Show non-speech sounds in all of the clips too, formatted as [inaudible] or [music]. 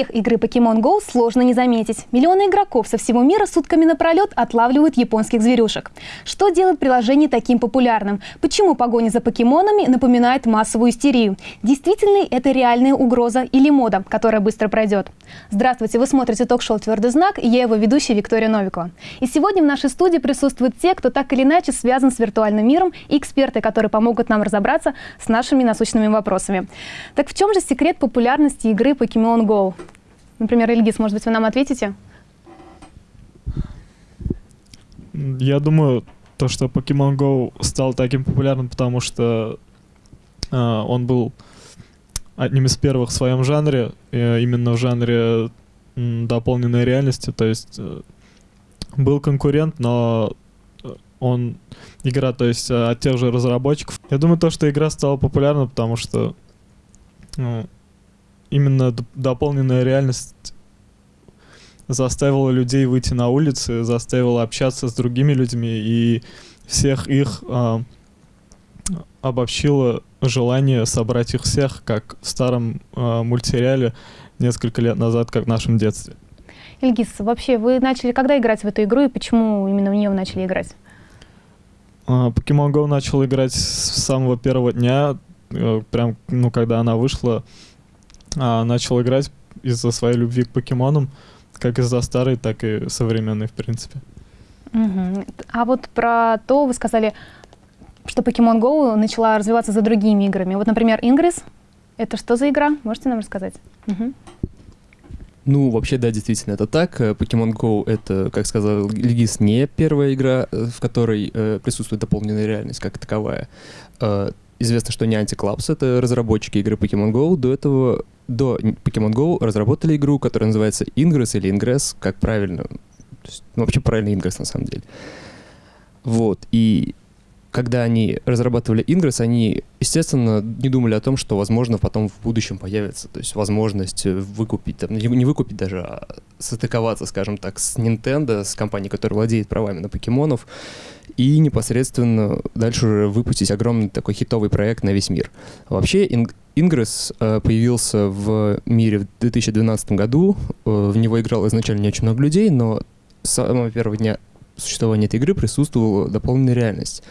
Успех игры Pokemon Go сложно не заметить. Миллионы игроков со всего мира сутками напролет отлавливают японских зверюшек. Что делает приложение таким популярным? Почему погоня за покемонами напоминает массовую истерию? Действительно ли это реальная угроза или мода, которая быстро пройдет? Здравствуйте, вы смотрите ток-шоу «Твердый знак» и я его ведущая Виктория Новикова. И сегодня в нашей студии присутствуют те, кто так или иначе связан с виртуальным миром, и эксперты, которые помогут нам разобраться с нашими насущными вопросами. Так в чем же секрет популярности игры Pokemon Go? Например, Ильгиз, может быть, вы нам ответите? Я думаю, то, что Pokemon Go стал таким популярным, потому что э, он был одним из первых в своем жанре, э, именно в жанре э, дополненной реальности. То есть э, был конкурент, но он игра, то есть от тех же разработчиков. Я думаю, то, что игра стала популярна, потому что ну, именно дополненная реальность заставила людей выйти на улицы, заставила общаться с другими людьми и всех их э, обобщило желание собрать их всех, как в старом э, мультсериале несколько лет назад, как в нашем детстве. Ильгиз, вообще вы начали когда играть в эту игру и почему именно в нее вы начали играть? Pokemon Go начал играть с самого первого дня, э, прям, ну, когда она вышла а, начал играть из-за своей любви к покемонам, как из-за старой, так и современной, в принципе. Угу. А вот про то вы сказали, что Pokemon Go начала развиваться за другими играми. Вот, например, Ingress. Это что за игра? Можете нам рассказать? Угу. Ну, вообще, да, действительно, это так. Pokemon Go — это, как сказал Легис, не первая игра, э, в которой э, присутствует дополненная реальность как таковая. Э, известно, что Niantic Labs — это разработчики игры Pokemon Go. До этого до Pokemon Go разработали игру, которая называется Ingress или Ingress, как правильно. Ну, вообще правильно Ingress на самом деле. Вот. И когда они разрабатывали Ingress, они, естественно, не думали о том, что, возможно, потом в будущем появится. То есть возможность выкупить, там, не выкупить даже, а состыковаться, скажем так, с Nintendo, с компанией, которая владеет правами на покемонов, и непосредственно дальше уже выпустить огромный такой хитовый проект на весь мир. Вообще, Ingress э, появился в мире в 2012 году. Э, в него играло изначально не очень много людей, но с самого первого дня существования этой игры присутствовала дополненная реальность.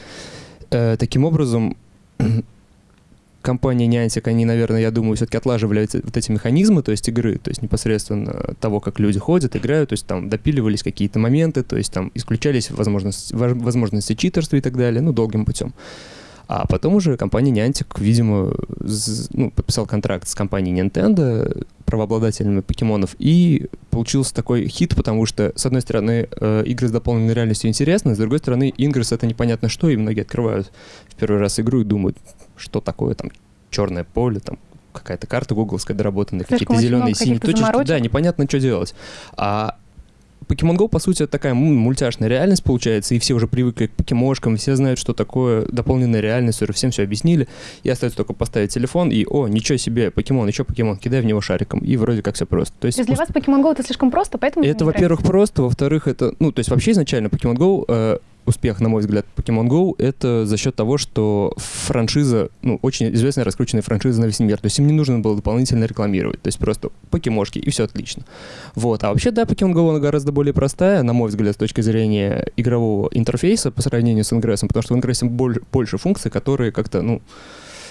Э, таким образом, [clears throat] компания Niantic, они, наверное, я думаю, все-таки отлаживали эти, вот эти механизмы, то есть игры, то есть непосредственно того, как люди ходят, играют, то есть там допиливались какие-то моменты, то есть там исключались возможности, возможности читерства и так далее, ну, долгим путем. А потом уже компания Niantic, видимо, ну, подписал контракт с компанией Nintendo, правообладателями покемонов, и получился такой хит, потому что, с одной стороны, э, игры с дополненной реальностью интересны, с другой стороны, Ingress — это непонятно что, и многие открывают в первый раз игру и думают, что такое там черное поле, там какая-то карта гугловская доработанная, какие-то зеленые, синие точки. Да, непонятно, что делать. А Pokemon Go, по сути, это такая мультяшная реальность получается, и все уже привыкли к покемошкам, все знают, что такое дополненная реальность, уже всем все объяснили, и остается только поставить телефон, и, о, ничего себе, покемон, еще покемон, кидай в него шариком, и вроде как все просто. То есть, то есть для вас Pokemon Go это слишком просто, поэтому... Это, во-первых, просто, во-вторых, это, ну, то есть вообще изначально Pokemon Go э, успех, на мой взгляд, Pokemon Go, это за счет того, что франшиза, ну, очень известная раскрученная франшиза на весь мир. То есть им не нужно было дополнительно рекламировать. То есть просто покемошки, и все отлично. Вот. А вообще, да, Pokemon Go, она гораздо более простая, на мой взгляд, с точки зрения игрового интерфейса по сравнению с Ingress, потому что в Ingress больше функций, которые как-то, ну,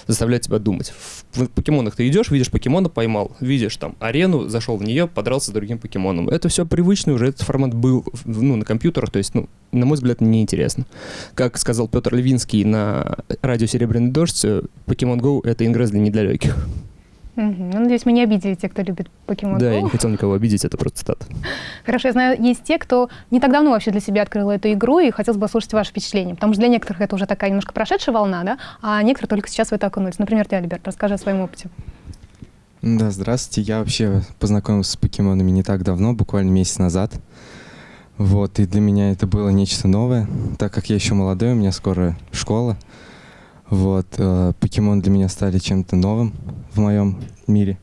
заставляет тебя думать. В покемонах ты идешь, видишь покемона, поймал, видишь там арену, зашел в нее, подрался с другим покемоном. Это все привычно, уже этот формат был ну, на компьютерах, то есть, ну, на мой взгляд, неинтересно. Как сказал Петр Левинский на радио «Серебряный дождь», Pokemon Go — это ингресс для недалеких. Угу. Ну, надеюсь, мы не обидели тех, кто любит покемон. Да, я не хотел никого обидеть, это просто цитата. Хорошо, я знаю, есть те, кто не так давно вообще для себя открыл эту игру, и хотелось бы послушать ваши впечатления, потому что для некоторых это уже такая немножко прошедшая волна, да, а некоторые только сейчас в это окунулись. Например, ты, Альберт, расскажи о своем опыте. Да, здравствуйте. Я вообще познакомился с покемонами не так давно, буквально месяц назад. Вот, и для меня это было нечто новое, так как я еще молодой, у меня скоро школа. Вот, э, покемон для меня стали чем-то новым в моем мире.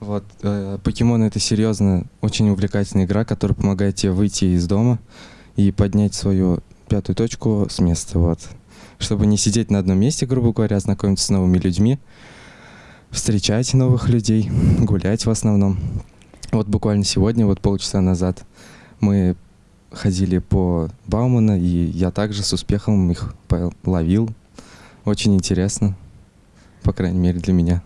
Вот, э, покемон это серьезно очень увлекательная игра, которая помогает тебе выйти из дома и поднять свою пятую точку с места, вот. Чтобы не сидеть на одном месте, грубо говоря, знакомиться с новыми людьми. встречать новых людей, гулять в основном. Вот буквально сегодня, вот полчаса назад, мы ходили по Баумана, и я также с успехом их ловил. Очень интересно, по крайней мере, для меня.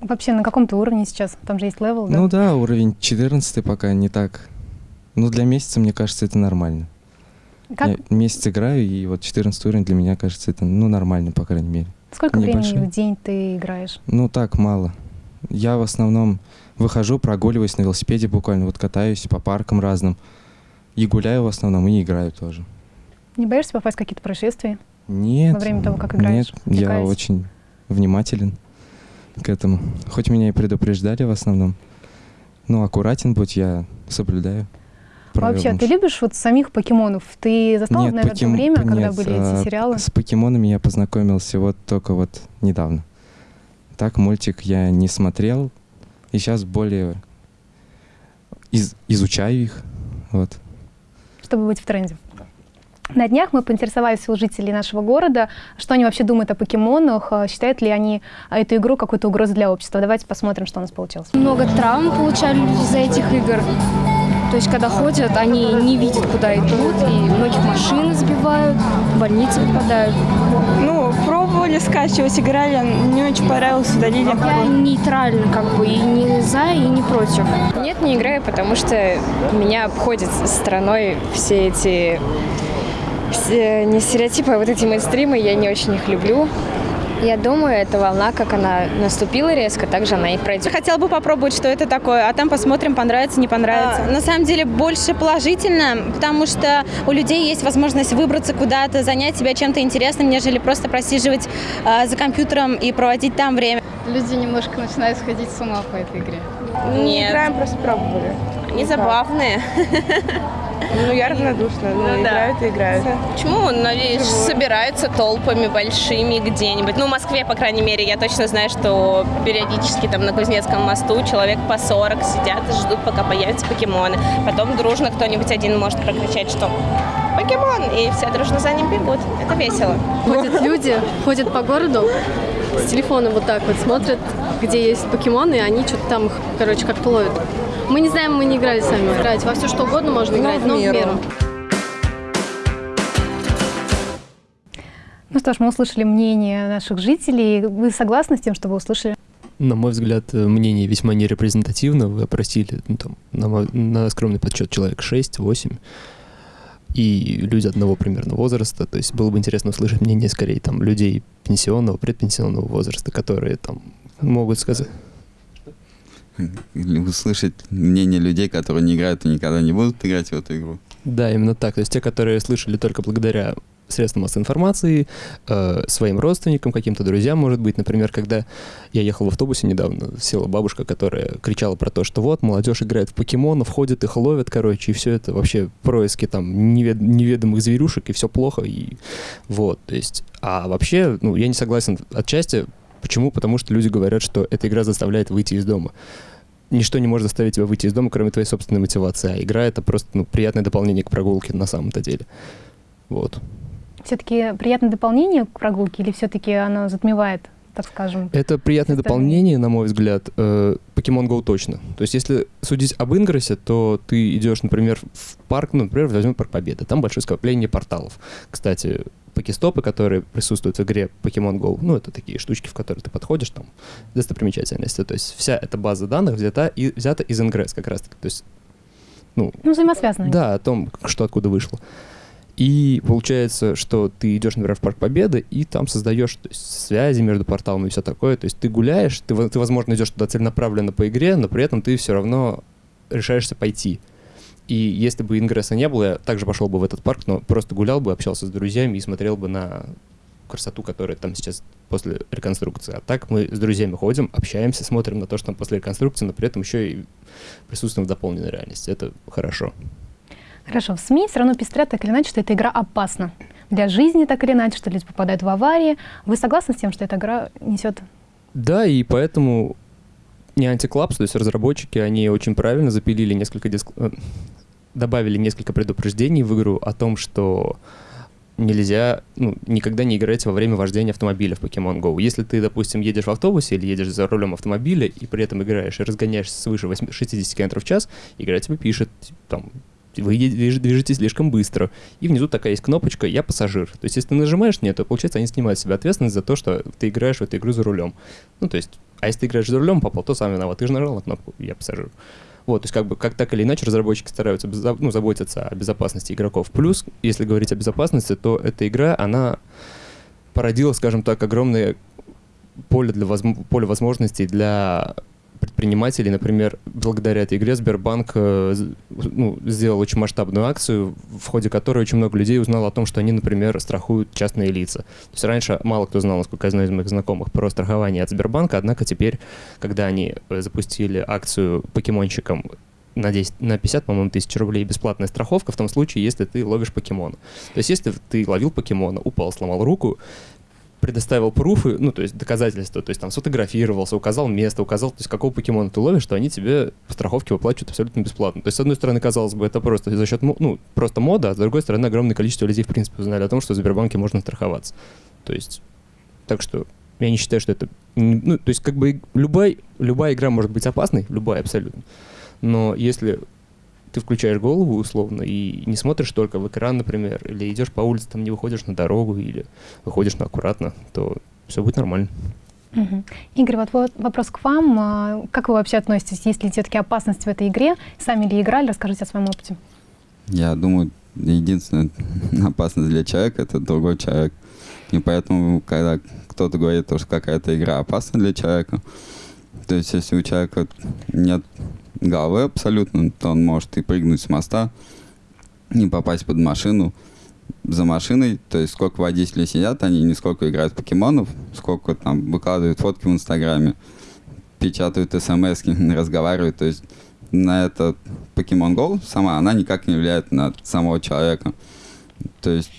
Вообще, на каком-то уровне сейчас? Там же есть level, да? Ну да, уровень 14 пока не так. Ну, для месяца, мне кажется, это нормально. Как? Я месяц играю, и вот 14 уровень для меня кажется, это ну, нормально, по крайней мере. Сколько Небольшой. времени в день ты играешь? Ну, так, мало. Я в основном выхожу, прогуливаюсь на велосипеде буквально, вот катаюсь по паркам разным. И гуляю в основном, и играю тоже. Не боишься попасть в какие-то происшествия? Нет. Во время того, как играешь? Нет, я очень внимателен к этому. Хоть меня и предупреждали в основном. Ну, аккуратен будь, я соблюдаю. Вообще, ты любишь вот самих покемонов? Ты застал, нет, наверное, покем... время, нет, когда были эти а, сериалы? С покемонами я познакомился вот только вот недавно. Так мультик я не смотрел, и сейчас более из... изучаю их. Вот. Чтобы быть в тренде. На днях мы поинтересовались у жителей нашего города, что они вообще думают о покемонах, а считают ли они эту игру какой-то угрозой для общества. Давайте посмотрим, что у нас получилось. Много травм получали из-за этих игр. То есть, когда ходят, они не видят, куда идут, и многих машин сбивают, в больницы попадают. Ну, пробовали скачивать, играли, не очень понравилось, удалили. Я нейтрально как бы, и не за, и не против. Нет, не играю, потому что меня обходят стороной все эти не стереотипы, а вот эти мейнстримы, я не очень их люблю. Я думаю, эта волна, как она наступила резко, так же она и пройдет. Хотела бы попробовать, что это такое, а там посмотрим, понравится, не понравится. А, на самом деле больше положительно, потому что у людей есть возможность выбраться куда-то, занять себя чем-то интересным, нежели просто просиживать а, за компьютером и проводить там время. Люди немножко начинают сходить с ума по этой игре. Нет. Играем, просто пробовали. Они забавные. Ну, я равнодушна, ну, ну играют и играют. Почему? Надеюсь, собираются толпами большими где-нибудь. Ну, в Москве, по крайней мере, я точно знаю, что периодически там на Кузнецком мосту человек по 40 сидят и ждут, пока появятся покемоны. Потом дружно кто-нибудь один может прокричать, что покемон, и все дружно за ним бегут. Это весело. Ходят [laughs] люди, ходят по городу, с телефона вот так вот смотрят, где есть покемоны, и они что-то там их, короче, как-то ловят. Мы не знаем, мы не играли сами. Играть во все что угодно можно играть, но в меру. Но в меру. Ну что ж, мы услышали мнение наших жителей. Вы согласны с тем, что вы услышали? На мой взгляд, мнение весьма нерепрезентативно. Вы опросили ну, там, на, на скромный подсчет человек 6-8 и люди одного примерно возраста. То есть было бы интересно услышать мнение скорее там людей пенсионного, предпенсионного возраста, которые там могут сказать услышать мнение людей, которые не играют и никогда не будут играть в эту игру. Да, именно так. То есть те, которые слышали только благодаря средствам массовой информации, э, своим родственникам, каким-то друзьям, может быть. Например, когда я ехал в автобусе недавно, села бабушка, которая кричала про то, что вот, молодежь играет в покемонов, ходит, их ловят, короче, и все это вообще происки там невед неведомых зверюшек, и все плохо, и вот, то есть, а вообще, ну, я не согласен отчасти, Почему? Потому что люди говорят, что эта игра заставляет выйти из дома. Ничто не может заставить тебя выйти из дома, кроме твоей собственной мотивации. А игра — это просто ну, приятное дополнение к прогулке на самом-то деле. Вот. Все-таки приятное дополнение к прогулке или все-таки оно затмевает так скажем. Это приятное дополнение, на мой взгляд. Э, Pokemon Go точно. То есть, если судить об Ингрессе, то ты идешь, например, в парк, ну, например, возьмем Парк Победы. Там большое скопление порталов. Кстати, покестопы, которые присутствуют в игре Pokemon Go, ну, это такие штучки, в которые ты подходишь, там, достопримечательности. То есть вся эта база данных взята, и, взята из Ingress как раз-таки. То есть, ну, ну взаимосвязанные. Да, о том, что откуда вышло. И получается, что ты идешь, например, в Парк Победы, и там создаешь есть, связи между порталами и все такое. То есть ты гуляешь, ты, ты, возможно, идешь туда целенаправленно по игре, но при этом ты все равно решаешься пойти. И если бы ингресса не было, я также пошел бы в этот парк, но просто гулял бы, общался с друзьями и смотрел бы на красоту, которая там сейчас после реконструкции. А так мы с друзьями ходим, общаемся, смотрим на то, что там после реконструкции, но при этом еще и присутствуем в дополненной реальности. Это хорошо. Хорошо. В СМИ все равно пестрят так или иначе, что эта игра опасна. Для жизни так или иначе, что люди попадают в аварии. Вы согласны с тем, что эта игра несет... Да, и поэтому не антиклапс, то есть разработчики, они очень правильно запилили несколько диск... Э, добавили несколько предупреждений в игру о том, что нельзя, ну, никогда не играть во время вождения автомобиля в Pokemon Go. Если ты, допустим, едешь в автобусе или едешь за рулем автомобиля и при этом играешь и разгоняешься свыше 8, 60 км в час, игра тебе пишет, там, вы движетесь слишком быстро. И внизу такая есть кнопочка «Я пассажир». То есть, если ты нажимаешь «Нет», то, получается, они снимают с себя ответственность за то, что ты играешь в эту игру за рулем. Ну, то есть, а если ты играешь за рулем, попал, то сам виноват. Ты же нажал на кнопку «Я пассажир». Вот, то есть как бы как так или иначе разработчики стараются ну, заботиться о безопасности игроков. Плюс, если говорить о безопасности, то эта игра, она породила, скажем так, огромное поле, для воз... поле возможностей для предпринимателей. Например, благодаря этой игре Сбербанк э, ну, сделал очень масштабную акцию, в ходе которой очень много людей узнало о том, что они, например, страхуют частные лица. То есть раньше мало кто знал, насколько я знаю из моих знакомых, про страхование от Сбербанка, однако теперь, когда они э, запустили акцию покемонщикам на, 10, на 50, по-моему, тысяч рублей бесплатная страховка в том случае, если ты ловишь покемона. То есть, если ты ловил покемона, упал, сломал руку, предоставил пруфы, ну, то есть доказательства, то есть там сфотографировался, указал место, указал, то есть какого покемона ты ловишь, что они тебе по страховке выплачивают абсолютно бесплатно. То есть, с одной стороны, казалось бы, это просто за счет, ну, просто мода, а с другой стороны, огромное количество людей, в принципе, узнали о том, что в Сбербанке можно страховаться. То есть, так что я не считаю, что это... Ну, то есть, как бы любая, любая игра может быть опасной, любая абсолютно. Но если ты включаешь голову условно и не смотришь только в экран, например, или идешь по улице, там не выходишь на дорогу или выходишь на аккуратно, то все будет нормально. Угу. Игорь, вот, вот вопрос к вам. А, как вы вообще относитесь? Есть ли все-таки опасность в этой игре? Сами ли играли? Расскажите о своем опыте. Я думаю, единственная [laughs] опасность для человека — это другой человек. И поэтому, когда кто-то говорит, что какая-то игра опасна для человека, то есть если у человека нет головы абсолютно, то он может и прыгнуть с моста, и попасть под машину за машиной, то есть сколько водителей сидят, они не сколько играют покемонов, сколько там выкладывают фотки в Инстаграме, печатают смс [laughs] разговаривают, то есть на это Pokemon Go сама, она никак не влияет на самого человека. То есть,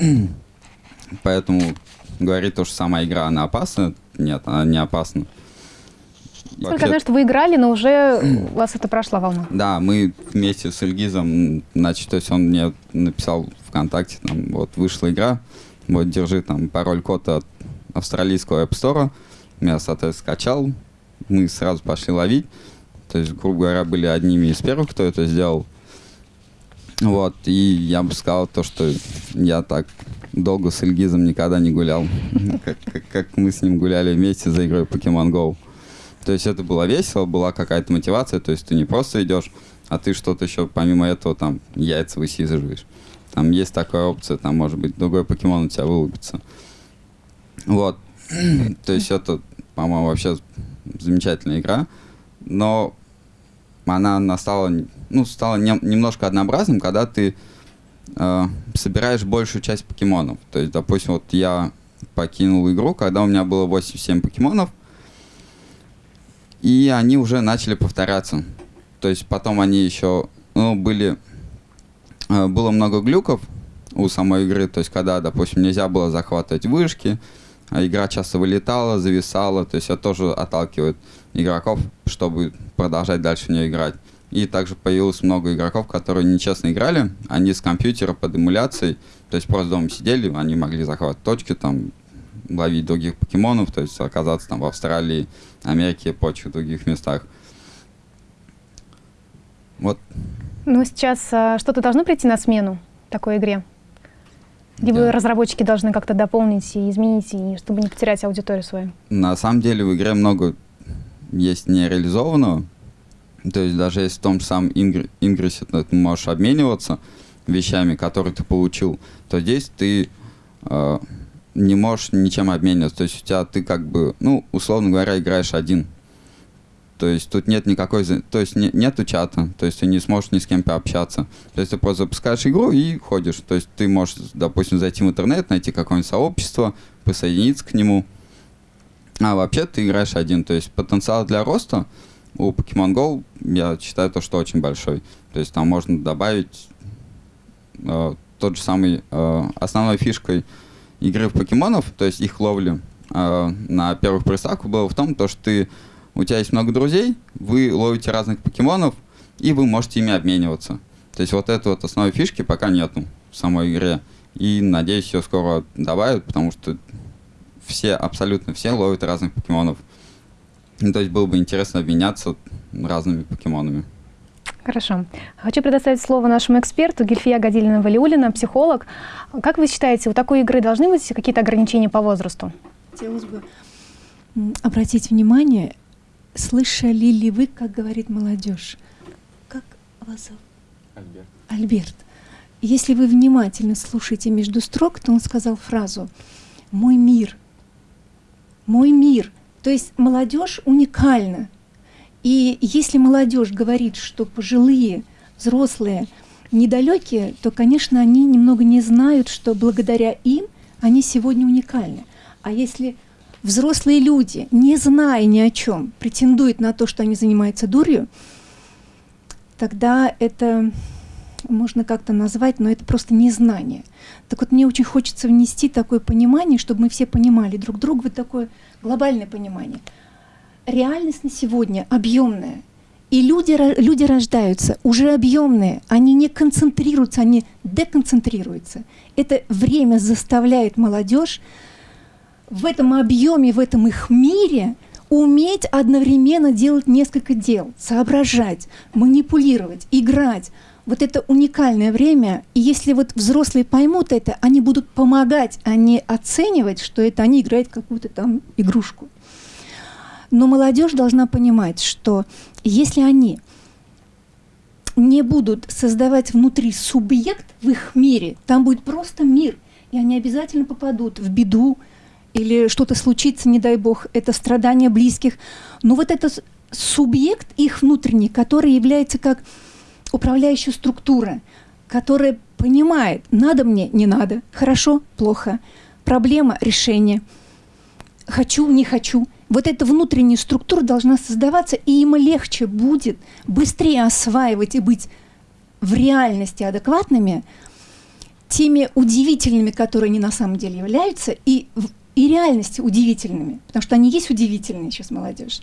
[clears throat] поэтому говорить то, что сама игра, она опасна, нет, она не опасна. Только Вообще... знаю, что вы играли, но уже [clears throat] у вас это прошла волна. Да, мы вместе с Ильгизом, значит, то есть он мне написал ВКонтакте, там, вот, вышла игра, вот, держи там пароль-код от австралийского App Store, я, соответственно, скачал, мы сразу пошли ловить, то есть, грубо говоря, были одними из первых, кто это сделал. Вот, и я бы сказал то, что я так долго с Ильгизом никогда не гулял, [laughs] как, как, как мы с ним гуляли вместе за игрой Pokemon Go. То есть это было весело, была какая-то мотивация, то есть ты не просто идешь, а ты что-то еще помимо этого там яйца высиживаешь. Там есть такая опция, там может быть другой покемон у тебя вылупится. Вот. [clears throat] то есть это, по-моему, вообще замечательная игра. Но она, она стала, ну, стала не, немножко однообразным, когда ты э, собираешь большую часть покемонов. То есть, допустим, вот я покинул игру, когда у меня было 87 покемонов, и они уже начали повторяться. То есть потом они еще, ну, были, э, было много глюков у самой игры, то есть когда, допустим, нельзя было захватывать вышки, а игра часто вылетала, зависала, то есть это тоже отталкивает игроков, чтобы продолжать дальше в нее играть. И также появилось много игроков, которые нечестно играли, они с компьютера под эмуляцией, то есть просто дома сидели, они могли захватывать точки, там, ловить других покемонов, то есть оказаться там в Австралии, Америке и прочих других местах. Вот. Ну, сейчас а, что-то должно прийти на смену такой игре? Либо да. разработчики должны как-то дополнить и изменить, и, чтобы не потерять аудиторию свою? На самом деле в игре много есть нереализованного. То есть даже если в том же самом Ингр... Ингрессе ты можешь обмениваться вещами, которые ты получил, то здесь ты э, не можешь ничем обмениваться. То есть у тебя ты как бы, ну, условно говоря, играешь один. То есть тут нет никакой, то есть не, нету чата, то есть ты не сможешь ни с кем пообщаться. То есть ты просто запускаешь игру и ходишь. То есть ты можешь, допустим, зайти в интернет, найти какое-нибудь сообщество, присоединиться к нему. А вообще ты играешь один. То есть потенциал для роста у Pokemon Go, я считаю, то, что очень большой. То есть там можно добавить э, тот же самый э, основной фишкой игры в покемонов, то есть их ловли э, на первых приставках, было в том, то, что ты, у тебя есть много друзей, вы ловите разных покемонов, и вы можете ими обмениваться. То есть вот это вот основной фишки пока нету в самой игре. И надеюсь, ее скоро добавят, потому что все, абсолютно все ловят разных покемонов. Ну, то есть было бы интересно обменяться разными покемонами. Хорошо. Хочу предоставить слово нашему эксперту Гельфия Гадилина-Валиулина, психолог. Как вы считаете, у такой игры должны быть какие-то ограничения по возрасту? Хотелось бы обратить внимание, слышали ли вы, как говорит молодежь? Как вас зовут? Альберт. Альберт. Если вы внимательно слушаете между строк, то он сказал фразу «мой мир», «мой мир». То есть молодежь уникальна. И если молодежь говорит, что пожилые, взрослые недалекие, то, конечно, они немного не знают, что благодаря им они сегодня уникальны. А если взрослые люди, не зная ни о чем, претендуют на то, что они занимаются дурью, тогда это можно как-то назвать, но это просто незнание. Так вот, мне очень хочется внести такое понимание, чтобы мы все понимали друг друга, вот такое глобальное понимание. Реальность на сегодня объемная. И люди, люди рождаются уже объемные, они не концентрируются, они деконцентрируются. Это время заставляет молодежь в этом объеме, в этом их мире уметь одновременно делать несколько дел, соображать, манипулировать, играть, вот это уникальное время, и если вот взрослые поймут это, они будут помогать, а не оценивать, что это они играют какую-то там игрушку. Но молодежь должна понимать, что если они не будут создавать внутри субъект в их мире, там будет просто мир, и они обязательно попадут в беду, или что-то случится, не дай бог, это страдания близких. Но вот этот субъект их внутренний, который является как управляющая структура, которая понимает, надо мне, не надо, хорошо, плохо, проблема, решение, хочу, не хочу. Вот эта внутренняя структура должна создаваться, и им легче будет быстрее осваивать и быть в реальности адекватными, теми удивительными, которые они на самом деле являются, и, и реальности удивительными, потому что они есть удивительные сейчас молодежь.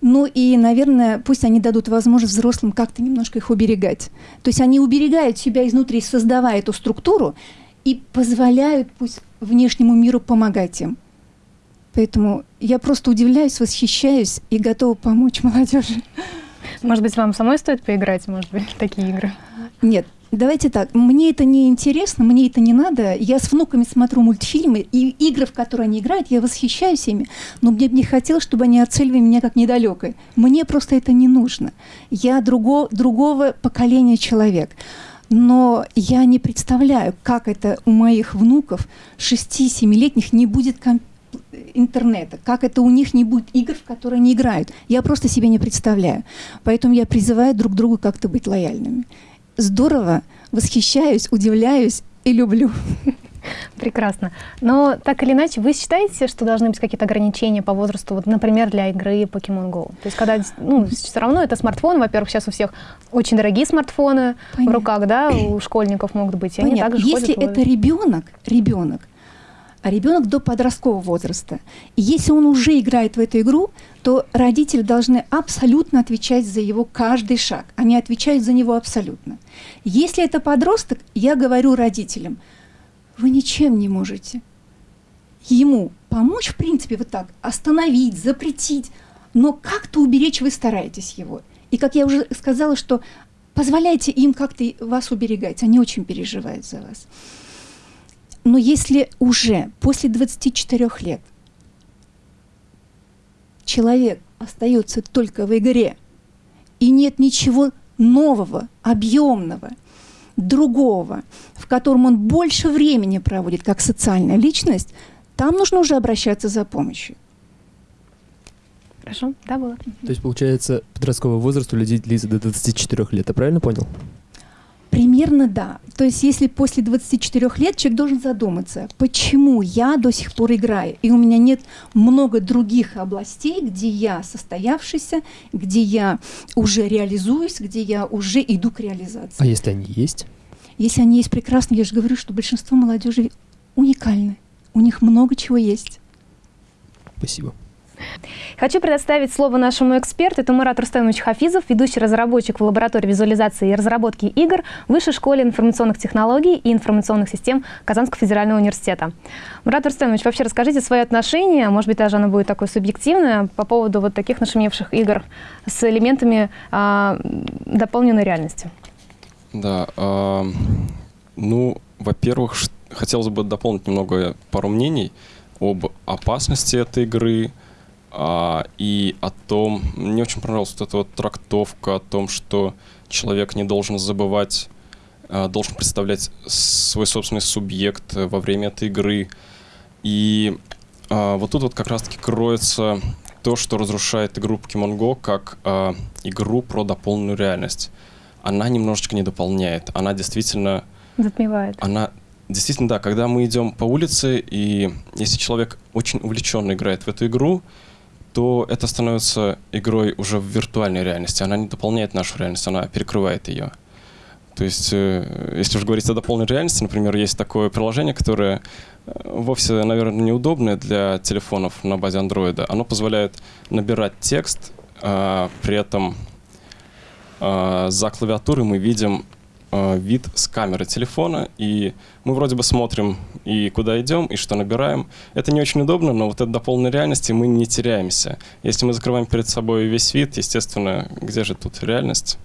Ну и, наверное, пусть они дадут возможность взрослым как-то немножко их уберегать. То есть они уберегают себя изнутри, создавая эту структуру, и позволяют пусть внешнему миру помогать им. Поэтому я просто удивляюсь, восхищаюсь и готова помочь молодежи. Может быть, вам самой стоит поиграть, может быть, в такие игры? Нет, Давайте так, мне это не интересно, мне это не надо. Я с внуками смотрю мультфильмы и игры, в которые они играют, я восхищаюсь ими, но мне бы не хотелось, чтобы они оценивали меня как недалекой. Мне просто это не нужно. Я друго, другого поколения человек. Но я не представляю, как это у моих внуков 6-7-летних не будет интернета, как это у них не будет игр, в которые они играют. Я просто себе не представляю. Поэтому я призываю друг другу как-то быть лояльными здорово, восхищаюсь, удивляюсь и люблю. Прекрасно. Но так или иначе, вы считаете, что должны быть какие-то ограничения по возрасту, вот, например, для игры Pokemon Go? То есть, когда, ну, все равно это смартфон, во-первых, сейчас у всех очень дорогие смартфоны Понятно. в руках, да, у школьников могут быть, и Понятно. они также Если ходят, это ребенок, ребенок, а ребенок до подросткового возраста. И если он уже играет в эту игру, то родители должны абсолютно отвечать за его каждый шаг. Они отвечают за него абсолютно. Если это подросток, я говорю родителям, вы ничем не можете ему помочь, в принципе, вот так, остановить, запретить, но как-то уберечь вы стараетесь его. И как я уже сказала, что позволяйте им как-то вас уберегать, они очень переживают за вас. Но если уже после 24 лет человек остается только в игре, и нет ничего нового, объемного, другого, в котором он больше времени проводит как социальная личность, там нужно уже обращаться за помощью. Хорошо, да, было. То есть, получается, подростковый возраст у людей длится до 24 лет, я правильно понял? Примерно да. То есть если после 24 лет человек должен задуматься, почему я до сих пор играю, и у меня нет много других областей, где я состоявшийся, где я уже реализуюсь, где я уже иду к реализации. А если они есть? Если они есть прекрасно, я же говорю, что большинство молодежи уникальны. У них много чего есть. Спасибо. Хочу предоставить слово нашему эксперту. Это Мурат Рустамович Хафизов, ведущий разработчик в лаборатории визуализации и разработки игр Высшей школе информационных технологий и информационных систем Казанского федерального университета. Мурат Рустамович, вообще расскажите свое отношение, может быть, даже оно будет такое субъективное, по поводу вот таких нашумевших игр с элементами а, дополненной реальности. Да, э, ну, во-первых, хотелось бы дополнить немного пару мнений об опасности этой игры а, и о том, мне очень понравилась вот эта вот трактовка о том, что человек не должен забывать, а, должен представлять свой собственный субъект во время этой игры. И а, вот тут вот как раз-таки кроется то, что разрушает игру Pokemon Go как а, игру про дополненную реальность. Она немножечко не дополняет, она действительно... Затмевает. Она Действительно, да, когда мы идем по улице, и если человек очень увлеченно играет в эту игру, то это становится игрой уже в виртуальной реальности. Она не дополняет нашу реальность, она перекрывает ее. То есть, э, если уж говорить о дополненной реальности, например, есть такое приложение, которое э, вовсе, наверное, неудобное для телефонов на базе андроида. Оно позволяет набирать текст, а, при этом а, за клавиатурой мы видим э, вид с камеры телефона, и мы вроде бы смотрим и куда идем, и что набираем. Это не очень удобно, но вот это до полной реальности мы не теряемся. Если мы закрываем перед собой весь вид, естественно, где же тут реальность?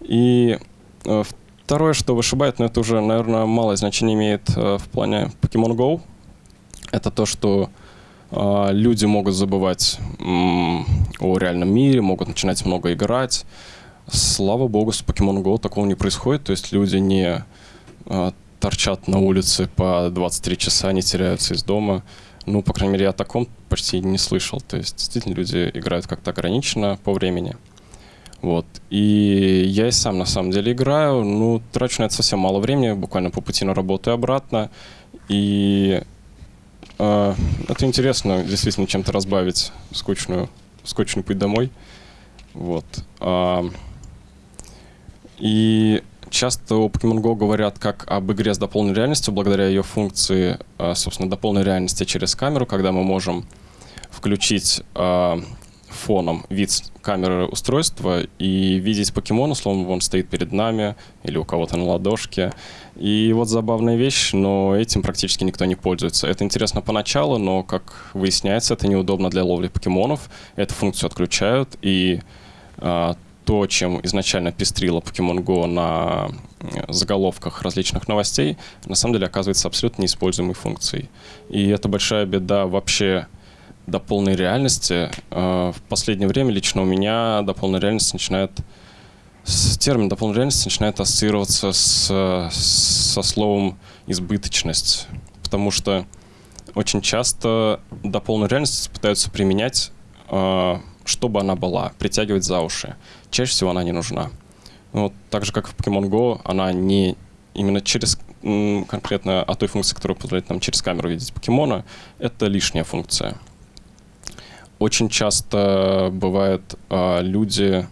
И э, второе, что вышибает, но это уже, наверное, малое значение имеет э, в плане Pokemon Go, это то, что люди могут забывать о реальном мире, могут начинать много играть, Слава богу, с Pokemon Go такого не происходит, то есть люди не э, торчат на улице по 23 часа, не теряются из дома. Ну, по крайней мере, я о таком почти не слышал. То есть, действительно, люди играют как-то ограниченно по времени. Вот. И я и сам, на самом деле, играю. Ну, трачу на это совсем мало времени, буквально по пути на работу и обратно. И э, это интересно, действительно, чем-то разбавить скучную, скучный путь домой. Вот. А, и часто о Pokemon Go говорят как об игре с дополненной реальностью, благодаря ее функции, а, собственно, дополненной реальности через камеру, когда мы можем включить а, фоном вид камеры устройства и видеть покемона, словно он стоит перед нами или у кого-то на ладошке. И вот забавная вещь, но этим практически никто не пользуется. Это интересно поначалу, но, как выясняется, это неудобно для ловли покемонов. Эту функцию отключают, и а, то, чем изначально пестрила Pokemon Go на э, заголовках различных новостей, на самом деле оказывается абсолютно неиспользуемой функцией. И это большая беда вообще до полной реальности. Э, в последнее время лично у меня до полной реальности начинает термин до полной реальности начинает ассоциироваться с, со словом избыточность, потому что очень часто до полной реальности пытаются применять э, чтобы она была, притягивать за уши. Чаще всего она не нужна. Ну, вот, так же, как в Pokemon Go, она не именно через конкретно о той функции, которая позволяет нам через камеру видеть покемона, это лишняя функция. Очень часто бывает, э, люди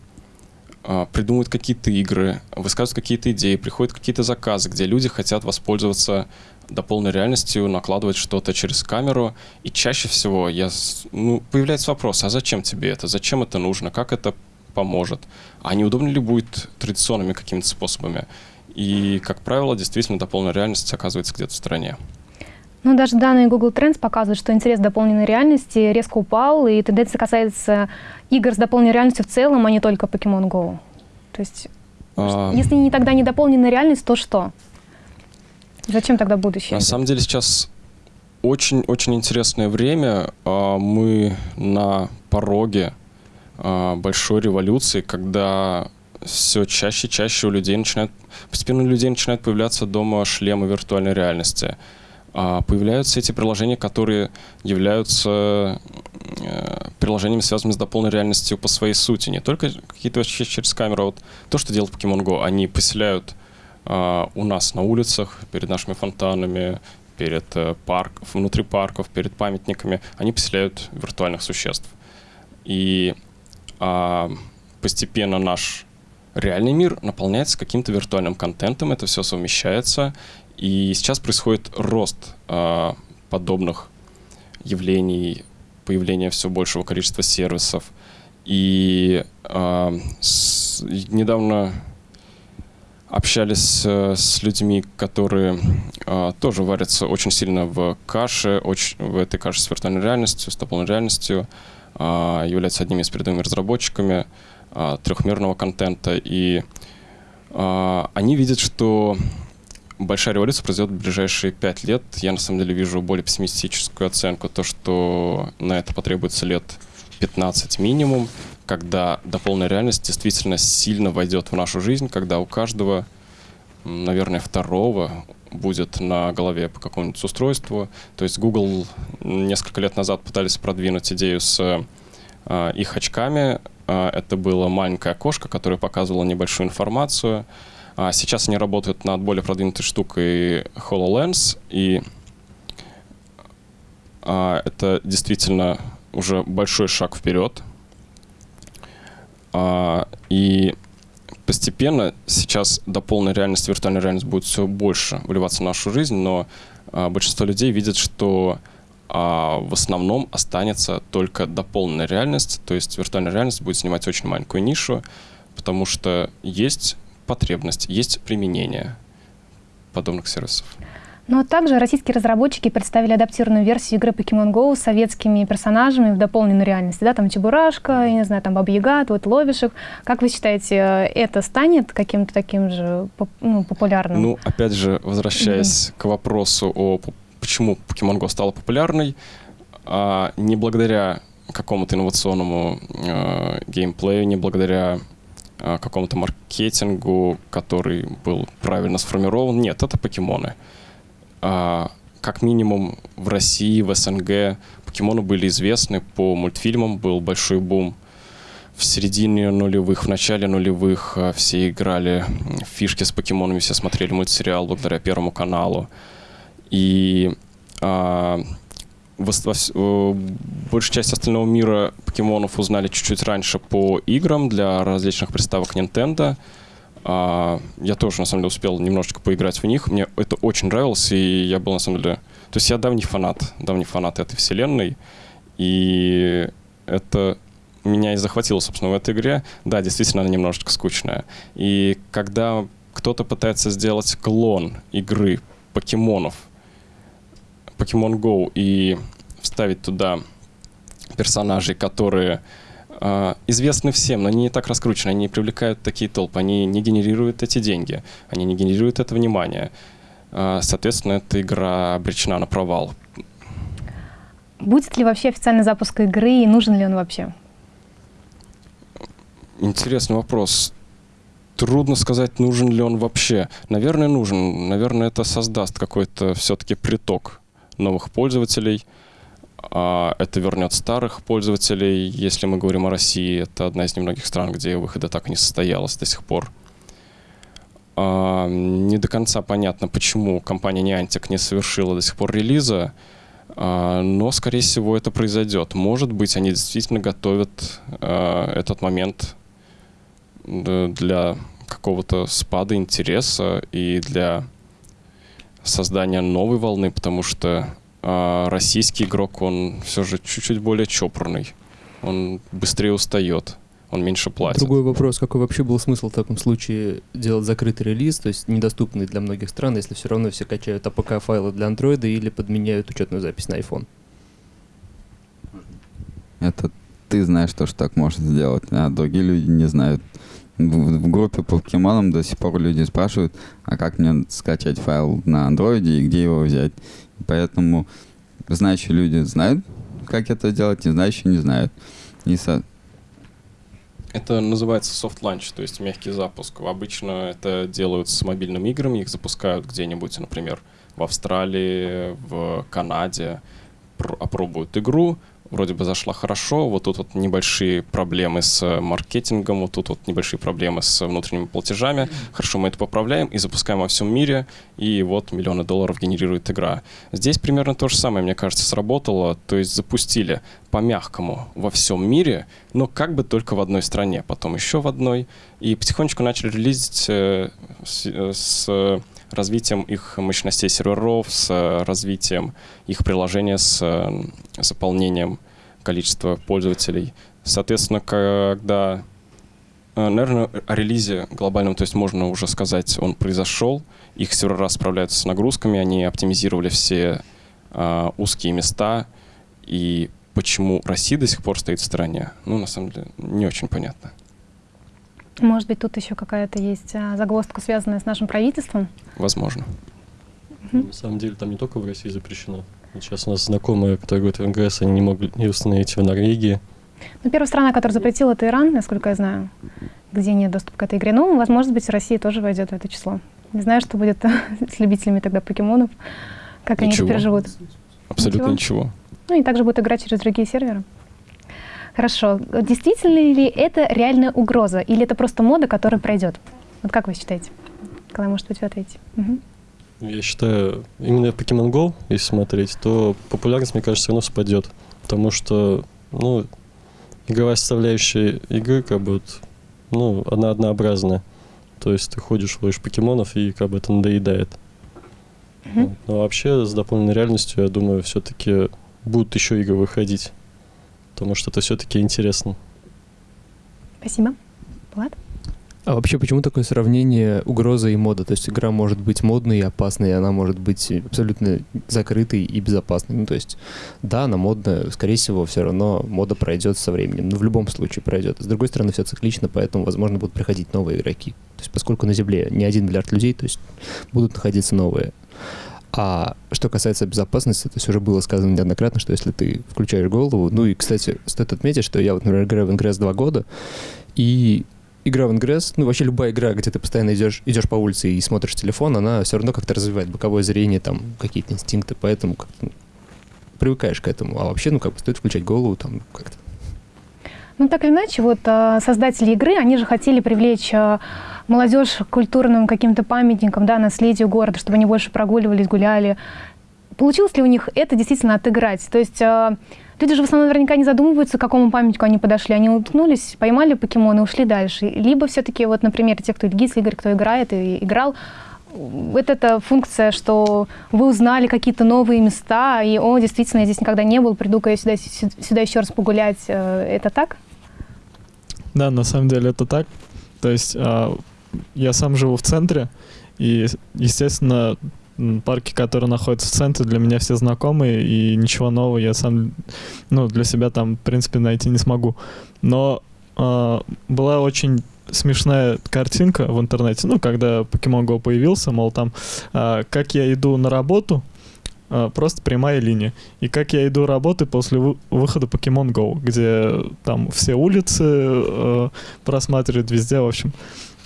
э, придумывают какие-то игры, высказывают какие-то идеи, приходят какие-то заказы, где люди хотят воспользоваться до полной реальностью накладывать что-то через камеру. И чаще всего я, ну, появляется вопрос, а зачем тебе это? Зачем это нужно? Как это поможет? А неудобно ли будет традиционными какими-то способами? И, как правило, действительно, до полной реальности оказывается где-то в стороне. Ну, даже данные Google Trends показывают, что интерес к дополненной реальности резко упал, и тенденция касается игр с дополненной реальностью в целом, а не только Pokemon Go. То есть, а... если не тогда не дополненная реальность, то что? Зачем тогда будущее? На самом деле сейчас очень-очень интересное время. А, мы на пороге а, большой революции, когда все чаще и чаще у людей начинают, постепенно у людей начинают появляться дома шлемы виртуальной реальности. А, появляются эти приложения, которые являются э, приложениями, связанными с дополненной реальностью по своей сути. Не только какие-то через камеру, а вот то, что делает Pokemon Go, они поселяют у нас на улицах, перед нашими фонтанами, перед э, парк, внутри парков, перед памятниками, они поселяют виртуальных существ. И а, постепенно наш реальный мир наполняется каким-то виртуальным контентом, это все совмещается, и сейчас происходит рост а, подобных явлений появление все большего количества сервисов. И э, с, недавно общались э, с людьми, которые э, тоже варятся очень сильно в каше, очень, в этой каше с виртуальной реальностью, с дополненной реальностью, э, являются одними из передовыми разработчиками э, трехмерного контента. И э, они видят, что большая революция произойдет в ближайшие пять лет. Я на самом деле вижу более пессимистическую оценку, то, что на это потребуется лет 15 минимум, когда дополненная реальность действительно сильно войдет в нашу жизнь, когда у каждого, наверное, второго будет на голове по какому-нибудь устройству. То есть Google несколько лет назад пытались продвинуть идею с э, их очками. Э, это было маленькое окошко, которое показывало небольшую информацию. А сейчас они работают над более продвинутой штукой HoloLens, и а, это действительно уже большой шаг вперед. А, и постепенно сейчас до полной реальности виртуальная реальность будет все больше вливаться в нашу жизнь, но а, большинство людей видят, что а, в основном останется только дополненная реальность, то есть виртуальная реальность будет занимать очень маленькую нишу, потому что есть потребность, есть применение подобных сервисов. Но также российские разработчики представили адаптированную версию игры Pokemon Go с советскими персонажами в дополненной реальности. Да, там Чебурашка, я не знаю, там Баба Яга, вот ловишь их. Как вы считаете, это станет каким-то таким же ну, популярным? Ну, опять же, возвращаясь mm-hmm. к вопросу о почему Pokemon Go стала популярной, а не благодаря какому-то инновационному э, геймплею, не благодаря э, какому-то маркетингу, который был правильно сформирован. Нет, это покемоны. А, как минимум в России, в СНГ покемоны были известны по мультфильмам, был большой бум. В середине нулевых, в начале нулевых а, все играли в фишки с покемонами, все смотрели мультсериал благодаря Первому каналу. И а, в, в, большая часть остального мира покемонов узнали чуть-чуть раньше по играм для различных приставок Nintendo. А, я тоже, на самом деле, успел немножечко поиграть в них. Мне это очень нравилось, и я был, на самом деле... То есть я давний фанат, давний фанат этой вселенной, и это меня и захватило, собственно, в этой игре. Да, действительно, она немножечко скучная. И когда кто-то пытается сделать клон игры покемонов, Pokemon Go, и вставить туда персонажей, которые известны всем, но они не так раскручены, они не привлекают такие толпы, они не генерируют эти деньги, они не генерируют это внимание. Э, соответственно, эта игра обречена на провал. Будет ли вообще официальный запуск игры и нужен ли он вообще? Интересный вопрос. Трудно сказать, нужен ли он вообще. Наверное, нужен. Наверное, это создаст какой-то все-таки приток новых пользователей – а это вернет старых пользователей. Если мы говорим о России, это одна из немногих стран, где выхода так и не состоялось до сих пор. А, не до конца понятно, почему компания Niantic не совершила до сих пор релиза, а, но, скорее всего, это произойдет. Может быть, они действительно готовят этот момент для какого-то спада интереса и для создания новой волны, потому что а российский игрок, он все же чуть-чуть более чопорный. Он быстрее устает, он меньше платит. Другой вопрос, какой вообще был смысл в таком случае делать закрытый релиз, то есть недоступный для многих стран, если все равно все качают APK-файлы для Android или подменяют учетную запись на iPhone? Это ты знаешь то, что так можно сделать, а другие люди не знают. В, в группе по покемонам до сих пор люди спрашивают, а как мне скачать файл на андроиде и где его взять. Поэтому знающие люди знают, как это делать, не знающие не знают. И со... Это называется soft launch, то есть мягкий запуск. Обычно это делают с мобильными играми, их запускают где-нибудь, например, в Австралии, в Канаде, опробуют игру, вроде бы зашла хорошо, вот тут вот небольшие проблемы с э, маркетингом, вот тут вот небольшие проблемы с внутренними платежами. Хорошо, мы это поправляем и запускаем во всем мире, и вот миллионы долларов генерирует игра. Здесь примерно то же самое, мне кажется, сработало, то есть запустили по-мягкому во всем мире, но как бы только в одной стране, потом еще в одной, и потихонечку начали релизить э, с, э, с развитием их мощностей серверов, с развитием их приложения, с заполнением количество пользователей. Соответственно, когда, э, наверное, о релизе глобальном, то есть можно уже сказать, он произошел, их сервера справляются с нагрузками, они оптимизировали все э, узкие места, и почему Россия до сих пор стоит в стороне, ну, на самом деле, не очень понятно. Может быть, тут еще какая-то есть а, загвоздка, связанная с нашим правительством? Возможно. На самом деле там не только в России запрещено. Сейчас у нас знакомые, которые говорят в НГС, они не могли не установить в Норвегии. Ну, первая страна, которая запретила, это Иран, насколько я знаю, где нет доступа к этой игре. Ну, возможно быть, Россия тоже войдет в это число. Не знаю, что будет [laughs] с любителями тогда покемонов, как ничего. они это переживут. Абсолютно ничего. ничего. Ну, и также будут играть через другие серверы. Хорошо. Действительно ли это реальная угроза? Или это просто мода, которая пройдет? Вот как вы считаете? Николай, может быть, вы ответите. Угу. Я считаю, именно Pokemon Go, если смотреть, то популярность, мне кажется, все равно спадет. Потому что, ну, игровая составляющая игры, как бы, вот, ну, она однообразная. То есть ты ходишь, ловишь покемонов, и как бы это надоедает. Mm-hmm. Но вообще с дополненной реальностью, я думаю, все-таки будут еще игры выходить потому что это все-таки интересно. Спасибо. Влад? А вообще, почему такое сравнение угроза и мода? То есть игра может быть модной и опасной, и она может быть абсолютно закрытой и безопасной. Ну, то есть, да, она модная, скорее всего, все равно мода пройдет со временем. Но в любом случае пройдет. С другой стороны, все циклично, поэтому, возможно, будут приходить новые игроки. То есть, поскольку на Земле не один миллиард людей, то есть будут находиться новые. А что касается безопасности, то есть уже было сказано неоднократно, что если ты включаешь голову, ну и, кстати, стоит отметить, что я вот, например, играю в Ingress два года, и игра в Ingress, ну вообще любая игра, где ты постоянно идешь, идешь по улице и смотришь телефон, она все равно как-то развивает боковое зрение, там какие-то инстинкты, поэтому как ну, привыкаешь к этому. А вообще, ну как бы стоит включать голову там как-то. Ну так или иначе, вот а, создатели игры, они же хотели привлечь а, молодежь культурным каким-то памятникам, да, наследию города, чтобы они больше прогуливались, гуляли. Получилось ли у них это действительно отыграть? То есть э, люди же в основном наверняка не задумываются, к какому памятнику они подошли. Они уткнулись, поймали покемоны ушли дальше. Либо все-таки, вот, например, те, кто Ильгиз, Игорь, кто играет и играл, вот эта функция, что вы узнали какие-то новые места, и, о, действительно, я здесь никогда не был, приду-ка я сюда, сюда еще раз погулять. Э, это так? Да, на самом деле это так. То есть а, я сам живу в центре, и, естественно, парки, которые находятся в центре, для меня все знакомые, и ничего нового я сам, ну, для себя там, в принципе, найти не смогу. Но э, была очень смешная картинка в интернете, ну, когда Pokemon Go появился, мол, там, э, как я иду на работу, э, просто прямая линия. И как я иду работы после вы выхода Pokemon Go, где там все улицы э, просматривают везде, в общем.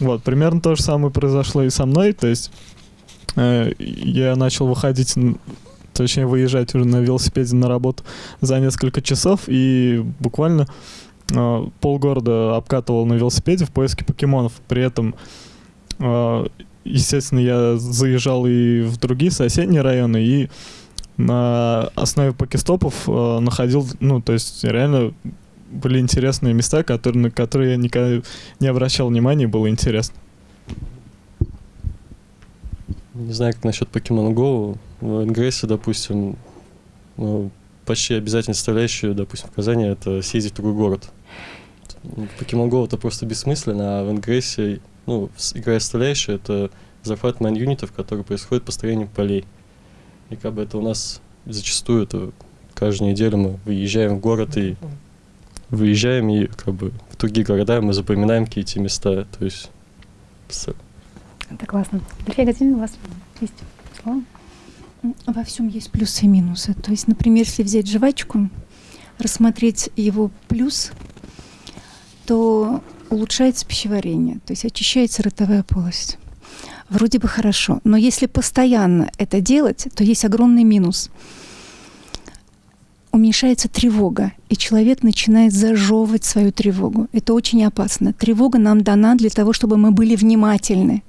Вот, примерно то же самое произошло и со мной, то есть э, я начал выходить, точнее выезжать уже на велосипеде на работу за несколько часов и буквально э, полгорода обкатывал на велосипеде в поиске покемонов. При этом, э, естественно, я заезжал и в другие соседние районы, и на основе покестопов э, находил, ну, то есть реально были интересные места, которые, на которые я никогда не обращал внимания, было интересно. Не знаю, как насчет Pokemon Go. В Ингрессе, допустим, ну, почти обязательно составляющая, допустим, в Казани, это съездить в другой город. В Pokemon Go это просто бессмысленно, а в Ингрессе, ну, игра составляющая, это захват майн-юнитов, который происходит построением полей. И как бы это у нас зачастую, это каждую неделю мы выезжаем в город и выезжаем и как бы в другие города мы запоминаем какие-то места. То есть... Это классно. Илья Газин, у вас есть слово? Во всем есть плюсы и минусы. То есть, например, если взять жвачку, рассмотреть его плюс, то улучшается пищеварение, то есть очищается ротовая полость. Вроде бы хорошо, но если постоянно это делать, то есть огромный минус – уменьшается тревога, и человек начинает зажевывать свою тревогу. Это очень опасно. Тревога нам дана для того, чтобы мы были внимательны.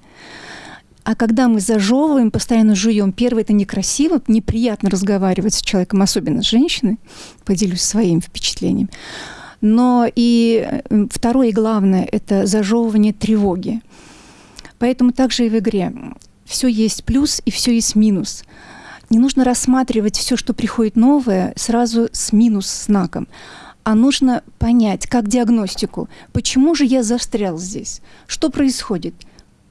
А когда мы зажевываем, постоянно жуем, первое, это некрасиво, неприятно разговаривать с человеком, особенно с женщиной, поделюсь своим впечатлением. Но и второе и главное – это зажевывание тревоги. Поэтому также и в игре все есть плюс и все есть минус – не нужно рассматривать все, что приходит новое, сразу с минус знаком, а нужно понять, как диагностику, почему же я застрял здесь, что происходит,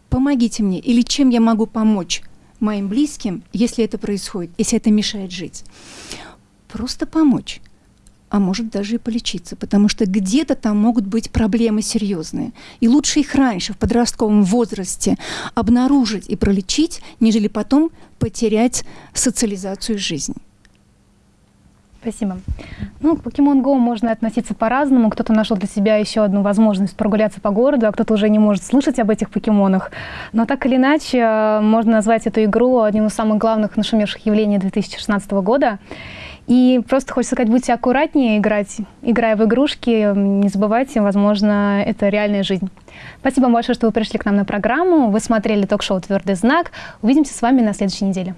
помогите мне или чем я могу помочь моим близким, если это происходит, если это мешает жить. Просто помочь а может даже и полечиться, потому что где-то там могут быть проблемы серьезные. И лучше их раньше, в подростковом возрасте, обнаружить и пролечить, нежели потом потерять социализацию жизни. Спасибо. Ну, к Pokemon Go можно относиться по-разному. Кто-то нашел для себя еще одну возможность прогуляться по городу, а кто-то уже не может слышать об этих покемонах. Но так или иначе, э, можно назвать эту игру одним из самых главных нашумевших явлений 2016 года. И просто хочется сказать, будьте аккуратнее играть, играя в игрушки. Не забывайте, возможно, это реальная жизнь. Спасибо большое, что вы пришли к нам на программу. Вы смотрели ток-шоу «Твердый знак». Увидимся с вами на следующей неделе.